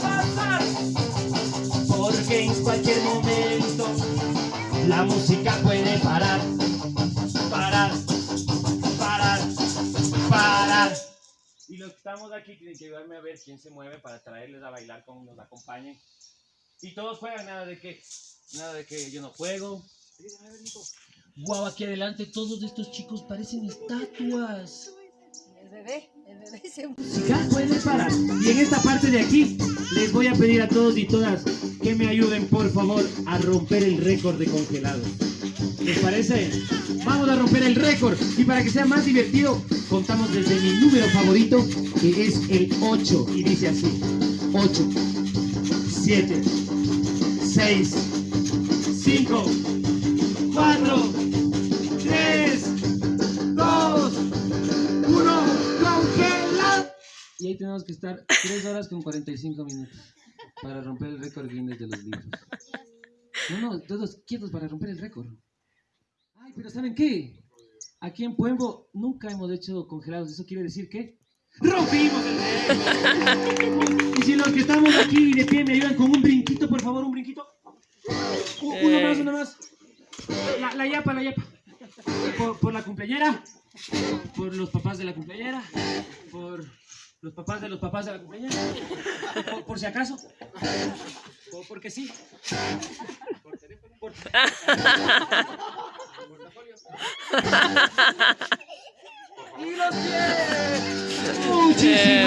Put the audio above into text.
pasar. Porque en cualquier momento la música puede parar. Parar, parar, parar. Y los que estamos aquí tienen que ayudarme a ver quién se mueve para traerles a bailar como nos acompañen. Y todos juegan, nada de que, nada de que yo no juego. Guau, aquí adelante todos estos chicos parecen estatuas. El bebé, el bebé se música puede parar. Y en esta parte de aquí les voy a pedir a todos y todas que me ayuden por favor a romper el récord de congelado. ¿Les parece? Vamos a romper el récord. Y para que sea más divertido, contamos desde mi número favorito, que es el 8. Y dice así. 8, 7, 6, 5, 4, Y ahí tenemos que estar 3 horas con 45 minutos para romper el récord Guinness de los libros. No, no, todos quietos para romper el récord. Ay, pero ¿saben qué? Aquí en Pueblo nunca hemos hecho congelados. Eso quiere decir que rompimos el récord. Y si los que estamos aquí de pie me ayudan con un brinquito, por favor, un brinquito. Uno más, uno más. La, la yapa, la yapa. Por, por la cumpleañera. Por los papás de la cumpleañera. Por los papás de los papás de la cumpleañera. Por, por si acaso. O porque sí. Por- Y los pies. Muchísimas.